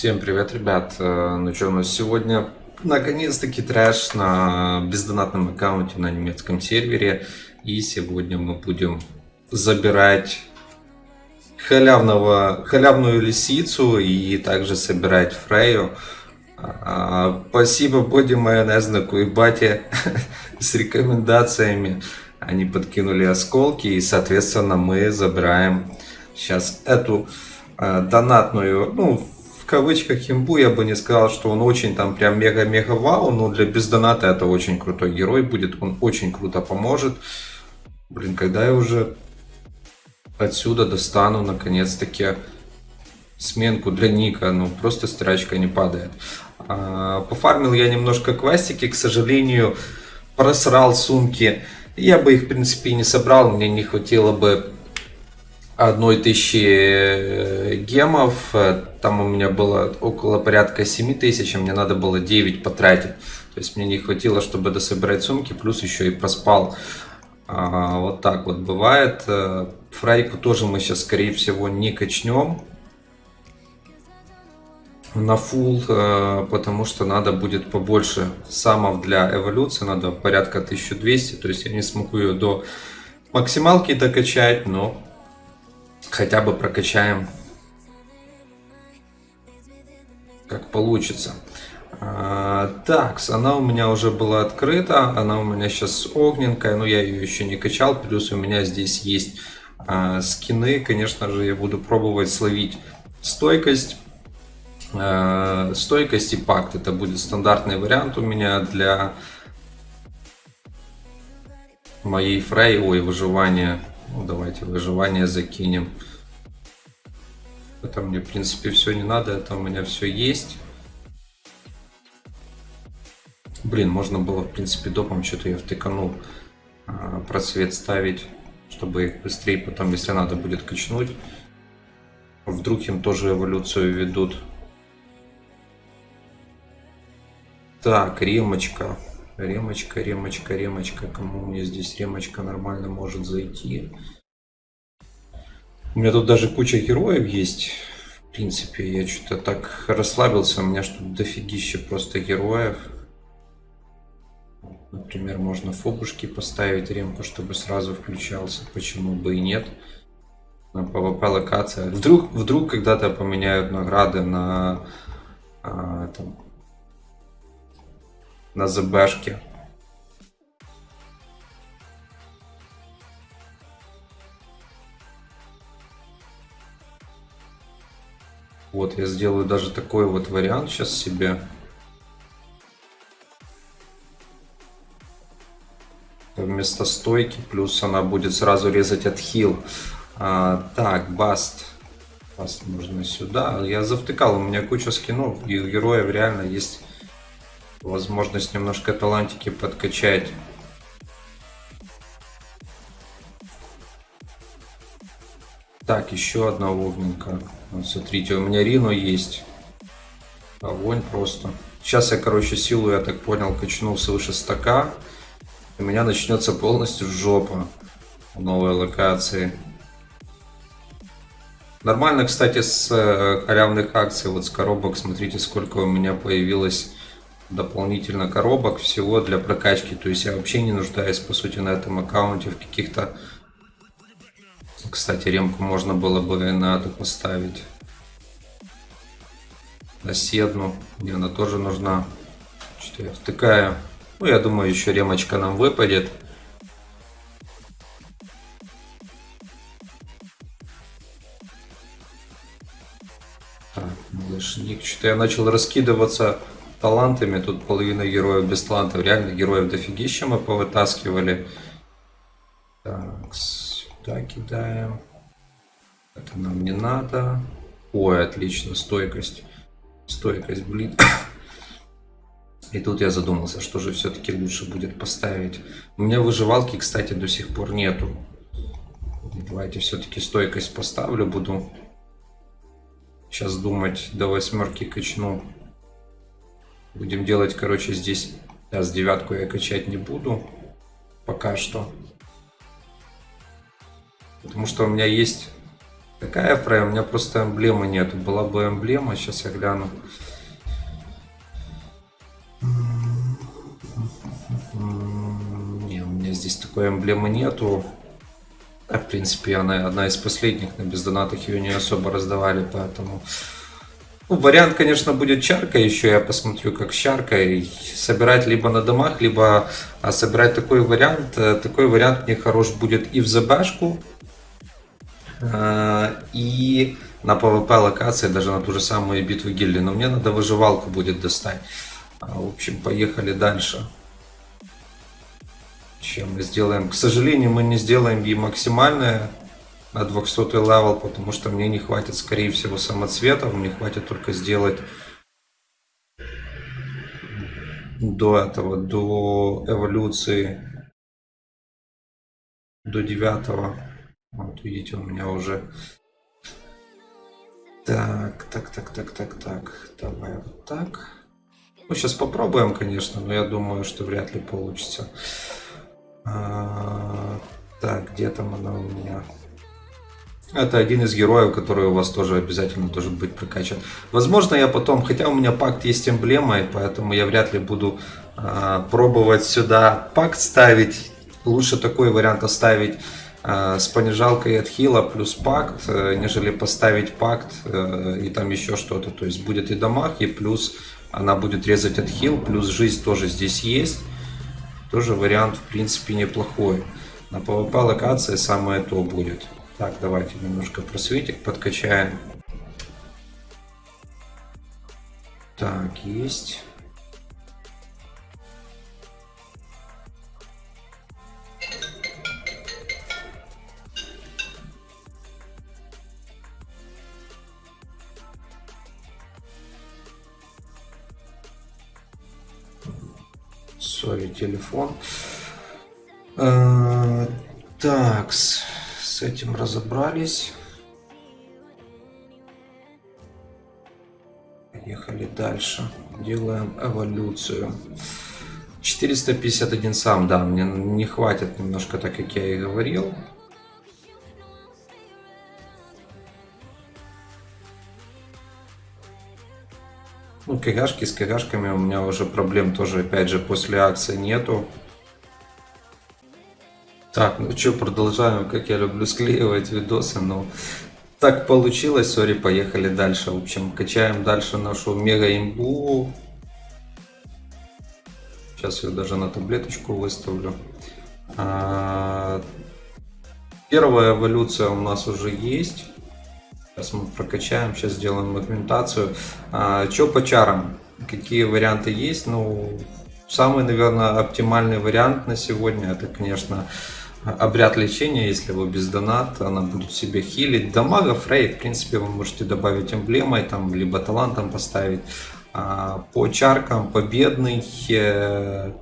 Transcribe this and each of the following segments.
Всем привет, ребят! Э, Ну что, у нас сегодня наконец-таки трэш на бездонатном аккаунте на немецком сервере. И сегодня мы будем забирать халявного, халявную лисицу и также собирать Фрею. А, Спасибо Боди Майонезнику и Бате с рекомендациями. Они подкинули осколки и, соответственно, мы забираем сейчас эту э, донатную, ну, кавычках имбу, я бы не сказал, что он очень там прям мега-мега вау, но для бездоната это очень крутой герой будет, он очень круто поможет. Блин, когда я уже отсюда достану наконец-таки сменку для ника, ну просто стирачка не падает. А, Пофармил я немножко квестики, к сожалению, просрал сумки. Я бы их, в принципе, не собрал, мне не хватило бы одной тысячи э, гемов, Э, там у меня было около порядка 7 тысяч, а мне надо было 9 потратить. То есть мне не хватило, чтобы дособирать сумки, плюс еще и проспал. А, вот так вот бывает. Э, Фрайку тоже мы сейчас, скорее всего, не качнем на э, потому что надо будет побольше самов для эволюции, надо порядка 1200, то есть я не смогу ее до максималки докачать, но хотя бы прокачаем как получится. А, так, она у меня уже была открыта, она у меня сейчас огненькая, но я ее еще не качал, плюс у меня здесь есть а, скины, конечно же я буду пробовать словить стойкость, а, стойкость и пакт, это будет стандартный вариант у меня для моей фрей, ой, выживания, ну давайте выживание закинем. Это мне, в принципе, все не надо, это у меня все есть. Блин, можно было, в принципе, допом что-то я втыканул а, просвет ставить, чтобы их быстрее потом, если надо будет качнуть. Вдруг им тоже эволюцию ведут. Так, ремочка. Ремочка, ремочка, ремочка. Кому мне здесь ремочка нормально может зайти? У меня тут даже куча героев есть. В принципе, я что-то так расслабился. У меня что-то дофигища просто героев. Например, можно фобушки поставить ремку, чтобы сразу включался. Почему бы и нет? На PvP локация. Вдруг, вдруг когда-то поменяют награды на, а, там, на ЗБшке. Вот, я сделаю даже такой вот вариант сейчас себе. Вместо стойки, плюс она будет сразу резать отхил. А, так, баст. Баст можно сюда. Я завтыкал, у меня куча скинов, и у героев реально есть возможность немножко талантики подкачать. Так, еще одна огненка. Вот, смотрите, у меня Рино есть. Огонь просто. Сейчас я, короче, силу, я так понял, качну свыше стака. У меня начнется полностью жопа в новой локации. Нормально, кстати, с э, халявных акций, вот с коробок, смотрите, сколько у меня появилось дополнительно коробок всего для прокачки. То есть я вообще не нуждаюсь, по сути, на этом аккаунте в каких-то кстати, ремку можно было бы на эту поставить. На седну. Мне она тоже нужна. Что я втыкаю. Ну, я думаю, еще ремочка нам выпадет. Так, малышник. Что-то я начал раскидываться талантами. Тут половина героев без талантов. Реально героев дофигища мы повытаскивали. Так, Сюда кидаем. Это нам не надо. Ой, отлично, стойкость. Стойкость, блин. И тут я задумался, что же все-таки лучше будет поставить. У меня выживалки, кстати, до сих пор нету. Давайте все-таки стойкость поставлю. Буду сейчас думать, до восьмерки качну. Будем делать, короче, здесь... С девятку я качать не буду. Пока что. Потому что у меня есть Какая Фрей? У меня просто эмблемы нету. Была бы эмблема, сейчас я гляну. Не, у меня здесь такой эмблемы нету. А, в принципе, она одна из последних, на бездонатах ее не особо раздавали, поэтому... Ну, вариант, конечно, будет чарка еще, я посмотрю, как с чаркой. Собирать либо на домах, либо а, собирать такой вариант. Э, такой вариант мне хорош будет и в ЗБшку, а, и на PvP локации, даже на ту же самую битву гильдии. Но мне надо выживалку будет достать. А, в общем, поехали дальше. Чем мы сделаем? К сожалению, мы не сделаем ей максимальное 200 level, потому что мне не хватит, скорее всего, самоцветов. Мне хватит только сделать до этого, до эволюции, до 9 вот видите, у меня уже... Так, так, так, так, так, так. Давай вот так. Ну, сейчас попробуем, конечно, но я думаю, что вряд ли получится. А, так, где там она у меня? Это один из героев, который у вас тоже обязательно должен быть прокачан. Возможно, я потом, хотя у меня пакт есть эмблемой, поэтому я вряд ли буду а, пробовать сюда пакт ставить. Лучше такой вариант оставить а, с понижалкой от хила плюс пакт, э, нежели поставить пакт э, и там еще что-то. То есть будет и дамаг, и плюс она будет резать от хил, плюс жизнь тоже здесь есть. Тоже вариант в принципе неплохой. На PvP локации самое то будет. Так, давайте немножко просветик подкачаем. Так, есть. сори, телефон. А, так, с, с этим разобрались. Поехали дальше. Делаем эволюцию. 451 сам, да, мне не хватит немножко, так как я и говорил. Ну, КГшки с КГшками у меня уже проблем тоже, опять же, после акции нету. Так, ну что, продолжаем, как я люблю склеивать видосы, но так получилось, сори, поехали дальше. В общем, качаем дальше нашу мега имбу. Сейчас я даже на таблеточку выставлю. А, первая эволюция у нас уже есть. Сейчас мы прокачаем, сейчас сделаем агментацию. А, что по чарам? Какие варианты есть? Ну, самый, наверное, оптимальный вариант на сегодня, это, конечно, обряд лечения, если вы без доната, она будет себе хилить. Дамага, фрей, в принципе, вы можете добавить эмблемой, там, либо талантом поставить. А, по чаркам победный, э,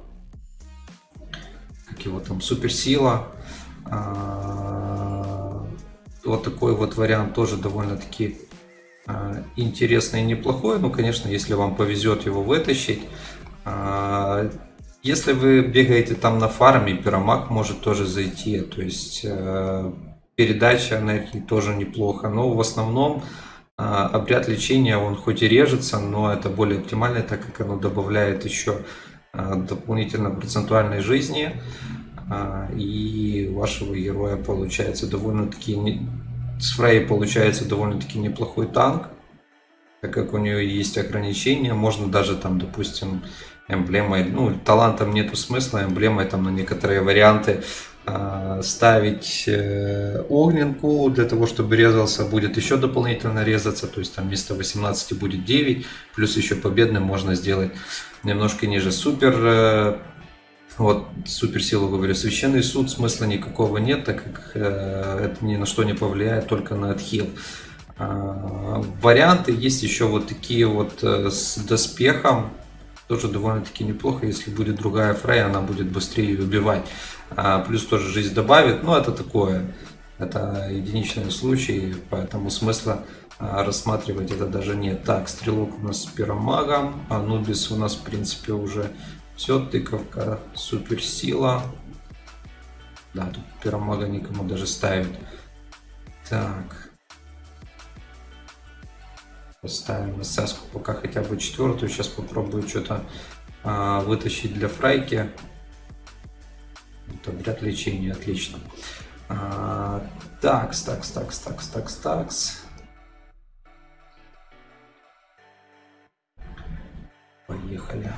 как его там, суперсила, а, вот такой вот вариант тоже довольно-таки а, интересный и неплохой. Ну, конечно, если вам повезет его вытащить. А, если вы бегаете там на фарме, пиромаг может тоже зайти. То есть э, передача энергии тоже неплохо. Но в основном а, обряд лечения, он хоть и режется, но это более оптимально, так как оно добавляет еще дополнительно процентуальной жизни. А, и вашего героя получается довольно-таки... Не... С Фрей получается довольно-таки неплохой танк, так как у нее есть ограничения, можно даже там, допустим, эмблемой, ну, талантом нету смысла, эмблемой там на некоторые варианты э, ставить э, огненку для того, чтобы резался, будет еще дополнительно резаться, то есть там вместо 18 будет 9, плюс еще победным можно сделать немножко ниже. Супер э, вот суперсилу говорю, священный суд смысла никакого нет, так как э, это ни на что не повлияет, только на отхил. Э, варианты есть еще вот такие вот э, с доспехом, тоже довольно-таки неплохо, если будет другая фрей, она будет быстрее ее убивать. А, плюс тоже жизнь добавит, но это такое, это единичный случай, поэтому смысла а, рассматривать это даже нет. Так, стрелок у нас с пиромагом, Анубис у нас в принципе уже все, тыковка, суперсила. Да, тут пиромага никому даже ставить. Так. Поставим СС пока хотя бы четвертую. Сейчас попробую что-то а, вытащить для фрайки. Это обряд лечения, отлично. А, такс, такс, такс, такс, такс, такс. Поехали.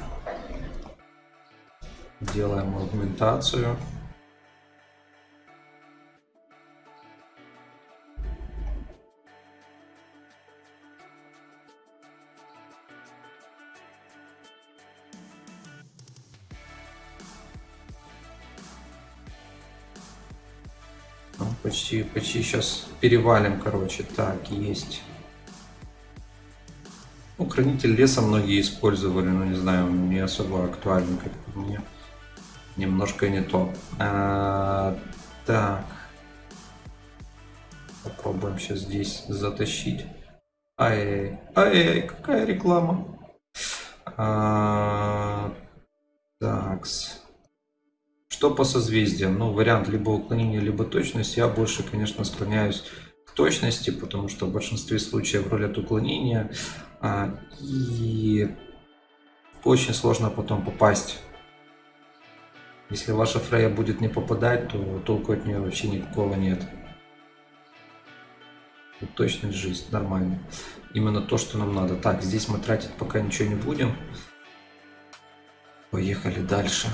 Делаем аугментацию. Почти, почти сейчас перевалим, короче. Так, есть. Ну, хранитель леса многие использовали, но не знаю, не особо актуальный, как по мне. Немножко не то. А, так. Попробуем сейчас здесь затащить. Ай-яй-яй, ай-яй, какая реклама. А, такс. Что по созвездиям? Ну, вариант либо уклонения, либо точность. Я больше, конечно, склоняюсь к точности, потому что в большинстве случаев рулят уклонения. А, и очень сложно потом попасть. Если ваша Фрея будет не попадать, то толку от нее вообще никакого нет. Тут точность жизнь, нормально. Именно то, что нам надо. Так, здесь мы тратить пока ничего не будем. Поехали дальше.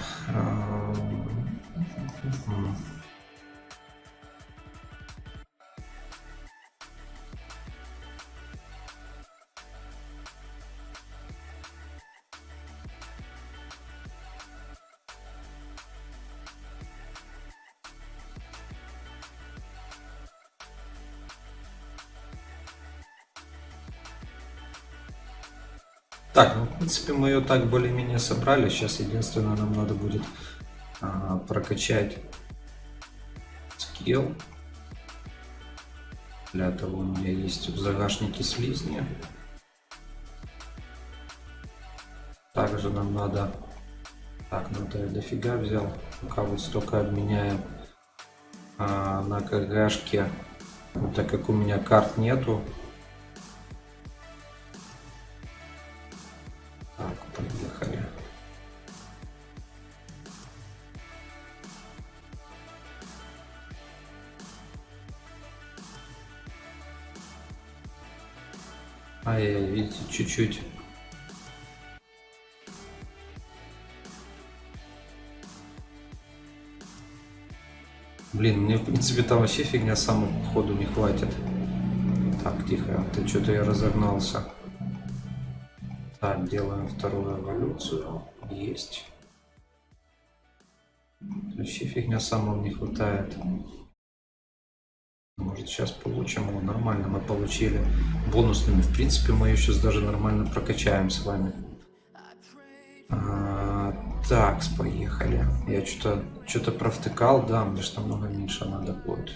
Так, ну, в принципе, мы ее так более-менее собрали. Сейчас единственное, нам надо будет а, прокачать скилл. Для того у меня есть в загашнике слизни. Также нам надо... Так, ну я дофига взял. Пока вот столько обменяем а, на КГшке. Так как у меня карт нету, Ай, видите, чуть-чуть. Блин, мне в принципе там вообще фигня самого ходу не хватит. Так, тихо, ты что-то я разогнался. Так, делаем вторую эволюцию. Есть. Вообще фигня самого не хватает. Может сейчас получим его нормально. Мы получили бонусными. В принципе, мы сейчас даже нормально прокачаем с вами. А, так, поехали. Я что-то что-то провтыкал. Да, мне что намного меньше надо будет.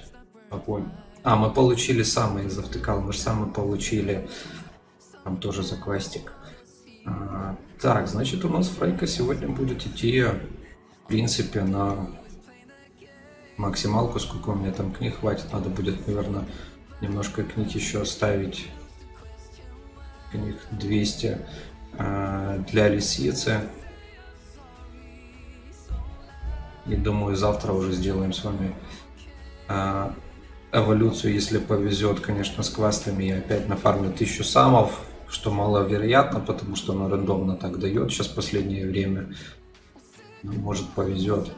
А, мы получили самые завтыкал. Мы же самые получили. Там тоже за квестик. А, так, значит у нас фрейка сегодня будет идти, в принципе, на максималку, сколько у меня там книг хватит. Надо будет, наверное, немножко книг еще оставить. Книг 200 э, для лисицы. И думаю, завтра уже сделаем с вами э, эволюцию, если повезет, конечно, с квестами. Я опять нафармлю 1000 самов, что маловероятно, потому что оно рандомно так дает сейчас последнее время. Но, может повезет.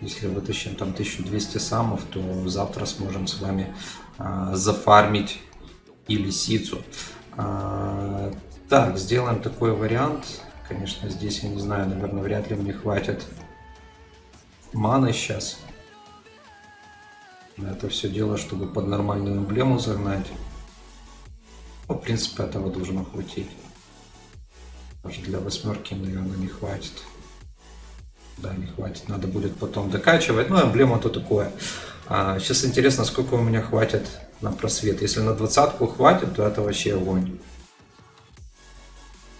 Если вытащим там 1200 самов, то завтра сможем с вами а, зафармить и лисицу. А, так, сделаем такой вариант. Конечно, здесь, я не знаю, наверное, вряд ли мне хватит маны сейчас. Это все дело, чтобы под нормальную эмблему загнать. Ну, в принципе, этого должно хватить. Даже для восьмерки, наверное, не хватит. Да, не хватит, надо будет потом докачивать. Ну, эмблема то такое. А, сейчас интересно, сколько у меня хватит на просвет. Если на двадцатку хватит, то это вообще огонь.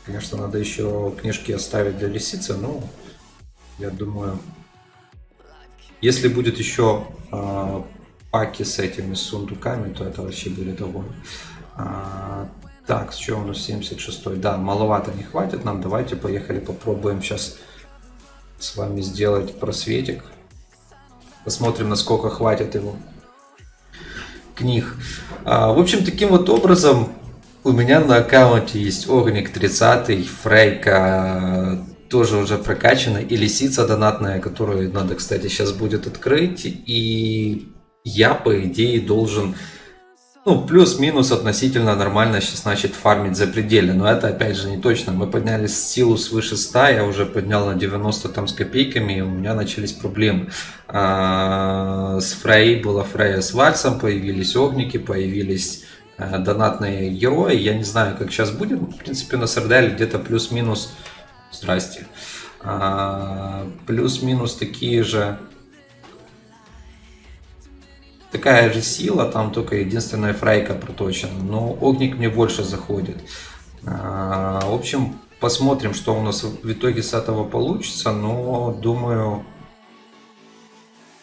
Конечно, надо еще книжки оставить для лисицы, но я думаю, если будет еще э, паки с этими сундуками, то это вообще будет огонь. А, так, что у нас 76 Да, маловато не хватит нам. Давайте поехали попробуем сейчас с вами сделать просветик. Посмотрим, насколько хватит его книг. А, в общем, таким вот образом у меня на аккаунте есть Огник 30, Фрейка тоже уже прокачана, и Лисица донатная, которую надо, кстати, сейчас будет открыть. И я, по идее, должен ну, плюс-минус относительно нормально сейчас начать фармить за пределы. Но это, опять же, не точно. Мы подняли силу свыше 100, я уже поднял на 90 там с копейками, и у меня начались проблемы. А, с Фрей была Фрея с Вальсом, появились огники, появились а, донатные герои. Я не знаю, как сейчас будет. В принципе, на Сарделе где-то плюс-минус... Здрасте. А, плюс-минус такие же такая же сила, там только единственная фрайка проточена, но огник мне больше заходит. А, в общем, посмотрим, что у нас в итоге с этого получится, но думаю,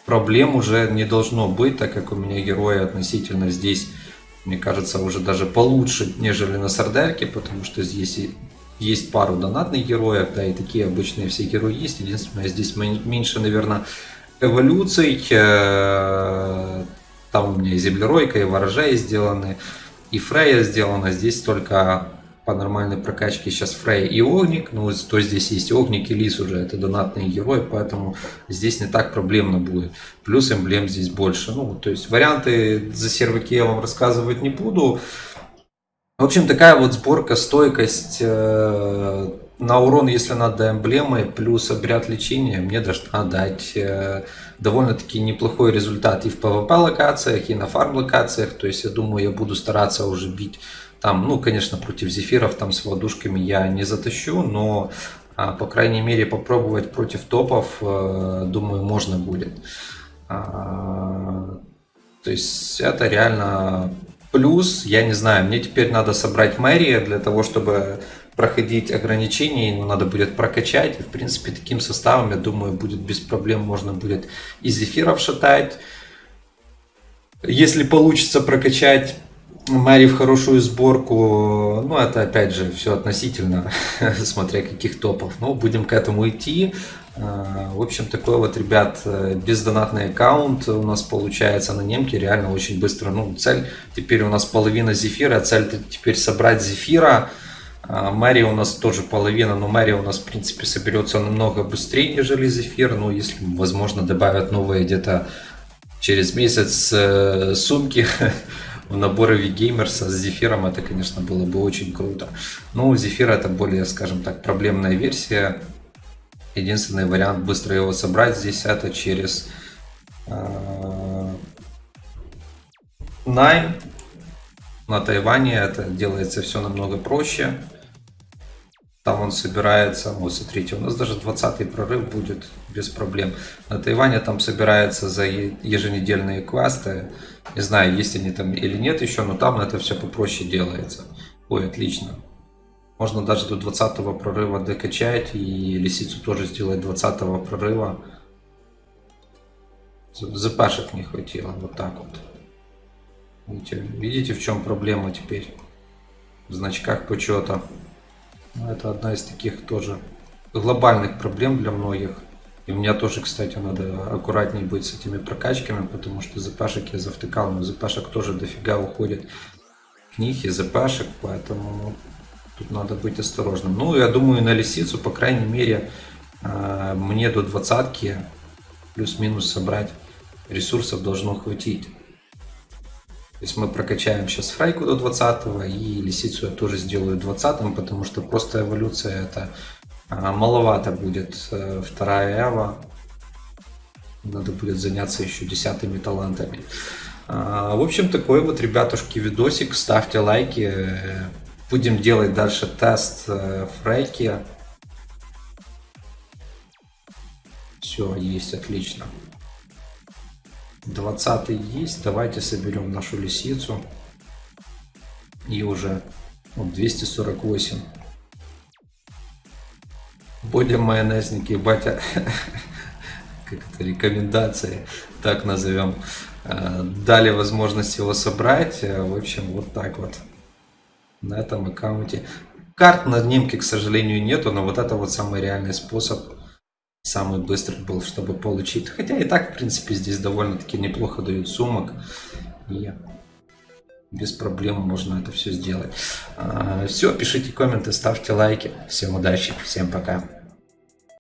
проблем уже не должно быть, так как у меня герои относительно здесь, мне кажется, уже даже получше, нежели на Сардерке, потому что здесь есть пару донатных героев, да, и такие обычные все герои есть. Единственное, здесь меньше, наверное, эволюций, э, у меня и землеройка, и ворожаи сделаны, и Фрея сделана. Здесь только по нормальной прокачке сейчас Фрей и Огник. Ну, то здесь есть Огник и Лис уже, это донатные герои, поэтому здесь не так проблемно будет. Плюс эмблем здесь больше. Ну, то есть варианты за серваки я вам рассказывать не буду. В общем, такая вот сборка, стойкость э, на урон, если надо эмблемы, плюс обряд лечения, мне должна дать э, довольно-таки неплохой результат и в PvP локациях, и на фарм локациях. То есть я думаю, я буду стараться уже бить там, ну, конечно, против зефиров там с ладушками я не затащу, но а, по крайней мере попробовать против топов, э, думаю, можно будет. А, то есть это реально Плюс, я не знаю, мне теперь надо собрать мэрия для того, чтобы проходить ограничения, ему надо будет прокачать. И, в принципе, таким составом, я думаю, будет без проблем, можно будет и зефиров шатать. Если получится прокачать Мэри в хорошую сборку, ну, это опять же все относительно, смотря каких топов. Но будем к этому идти. А, в общем, такой вот, ребят, бездонатный аккаунт у нас получается на немке реально очень быстро. Ну, цель теперь у нас половина зефира, цель теперь собрать зефира. А, Мэри у нас тоже половина, но Мэри у нас, в принципе, соберется намного быстрее, нежели зефир. Ну, если, возможно, добавят новые где-то через месяц э, сумки в наборы Вигеймерса с зефиром, это, конечно, было бы очень круто. Ну, зефир это более, скажем так, проблемная версия Единственный вариант быстро его собрать здесь это через э, Найм. На Тайване это делается все намного проще. Там он собирается, вот смотрите, у нас даже 20 прорыв будет без проблем. На Тайване там собирается за еженедельные квесты. Не знаю, есть они там или нет еще, но там это все попроще делается. Ой, отлично. Можно даже до 20 прорыва докачать и лисицу тоже сделать 20 прорыва. ЗПшек не хватило, вот так вот. Видите, видите в чем проблема теперь? В значках почета. Ну, это одна из таких тоже глобальных проблем для многих. И у меня тоже, кстати, надо аккуратнее быть с этими прокачками, потому что ЗПшек я завтыкал, но ЗПшек тоже дофига уходит книг и ЗПшек, поэтому Тут надо быть осторожным. Ну, я думаю, на лисицу, по крайней мере, а, мне до двадцатки плюс-минус собрать ресурсов должно хватить. То есть мы прокачаем сейчас фрайку до 20 и лисицу я тоже сделаю 20 потому что просто эволюция это а, маловато будет. Э, вторая эва. Надо будет заняться еще десятыми талантами. А, в общем, такой вот, ребятушки, видосик. Ставьте лайки. Будем делать дальше тест э, фрейки. Все, есть, отлично. 20 есть. Давайте соберем нашу лисицу. И уже вот, 248. Будем майонезники, батя. Как это рекомендации, так назовем. Э, дали возможность его собрать. Э, в общем, вот так вот. на этом аккаунте. Карт на дневке, к сожалению, нету, но вот это вот самый реальный способ, самый быстрый был, чтобы получить. Хотя и так, в принципе, здесь довольно-таки неплохо дают сумок. И без проблем можно это все сделать. Все, пишите комменты, ставьте лайки. Всем удачи, всем пока.